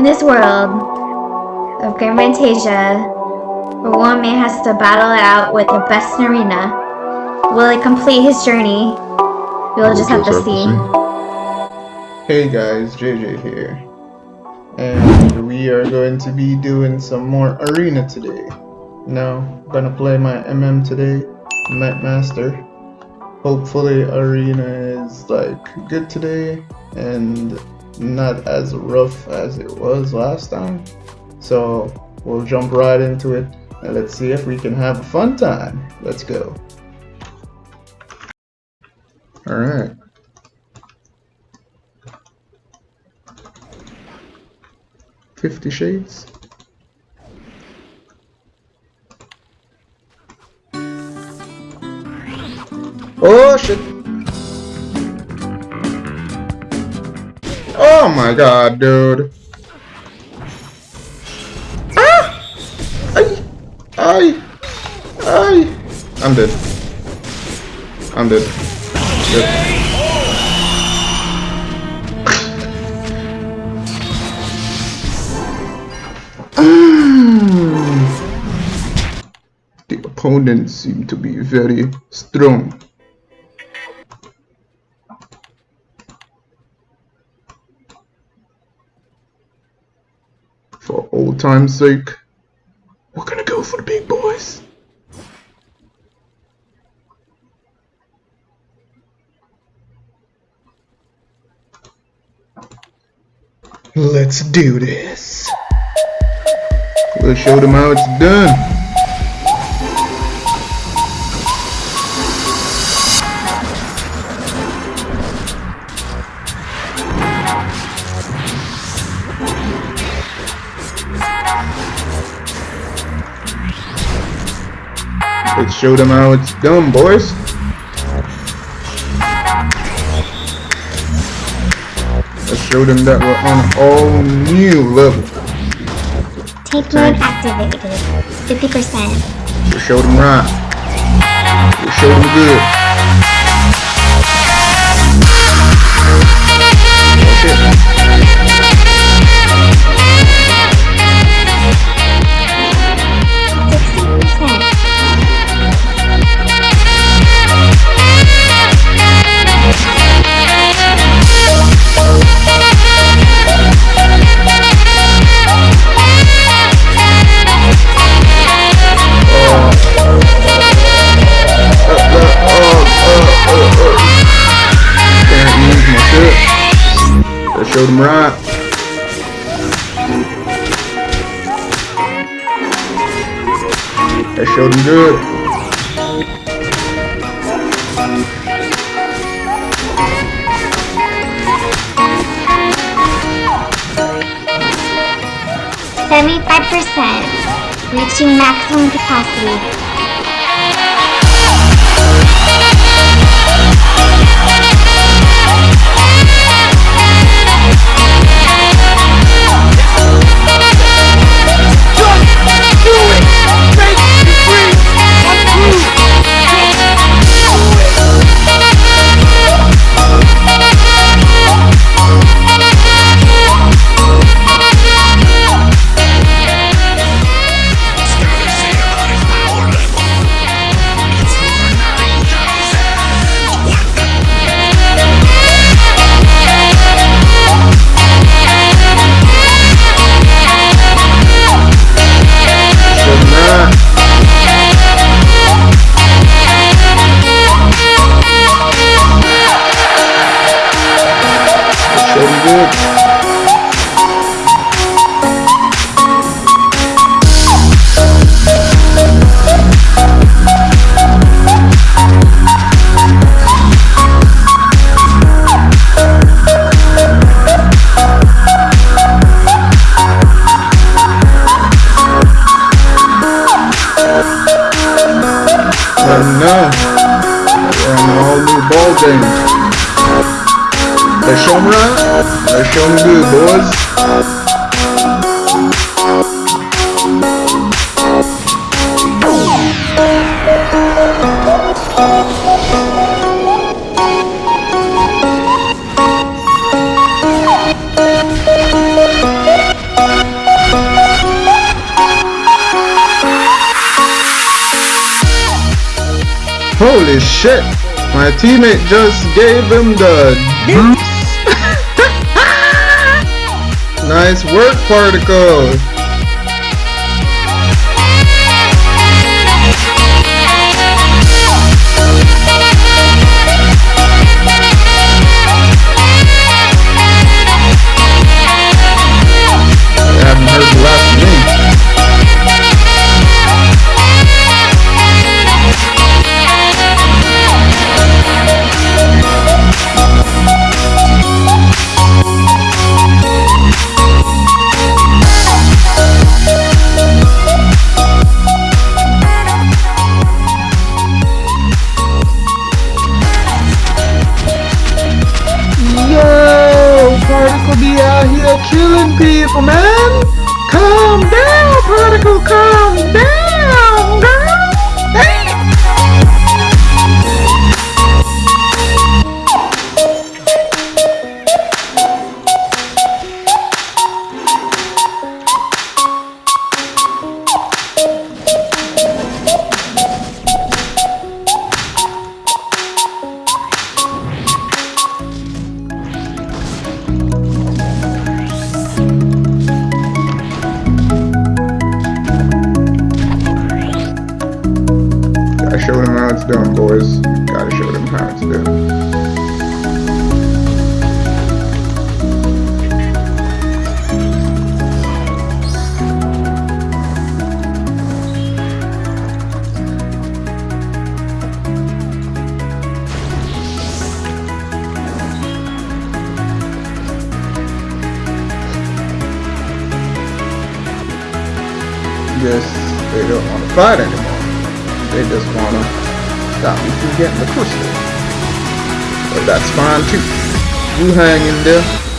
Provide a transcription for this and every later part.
In this world of Grand Fantasia, where one man has to battle it out with the best in arena, will he complete his journey? We'll just have to see. Hey guys, JJ here. And we are going to be doing some more arena today. Now, I'm gonna play my MM today, Night Master. Hopefully arena is like good today and not as rough as it was last time. So we'll jump right into it and let's see if we can have a fun time. Let's go. Alright. Fifty Shades. Oh shit! My god, dude. Ah! Ay! Ay! Ay! I'm dead. I'm dead. The opponents seem to be very strong. For old time's sake, we're gonna go for the big boys. Let's do this. We'll show them how it's done. Show them how it's done, boys. Let's show them that we're on a all new level. Tape mode activated. 50%. We'll show them right. We'll show them good. Them right. Let's show them good. Seventy-five percent. Reaching maximum capacity. Now, we're on a whole new ball. Let's show 'em right. Let's show 'em good, boys. Holy shit! My teammate just gave him the nice work, Particle. Out here killing people, man. Calm down, Particle, calm down, girl. Hey. It's boys. Gotta show them how it's done. Yes, they don't want to fight anymore. They just want to stop me from getting the crystal. But that's fine too. You hang in there.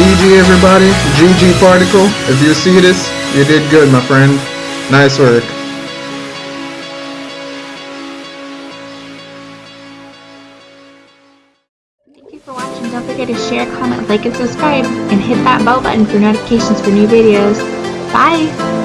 GG everybody. GG Particle. If you see this, you did good, my friend. Nice work. Thank you for watching. Don't forget to share, comment, like, and subscribe. And hit that bell button for notifications for new videos. Bye!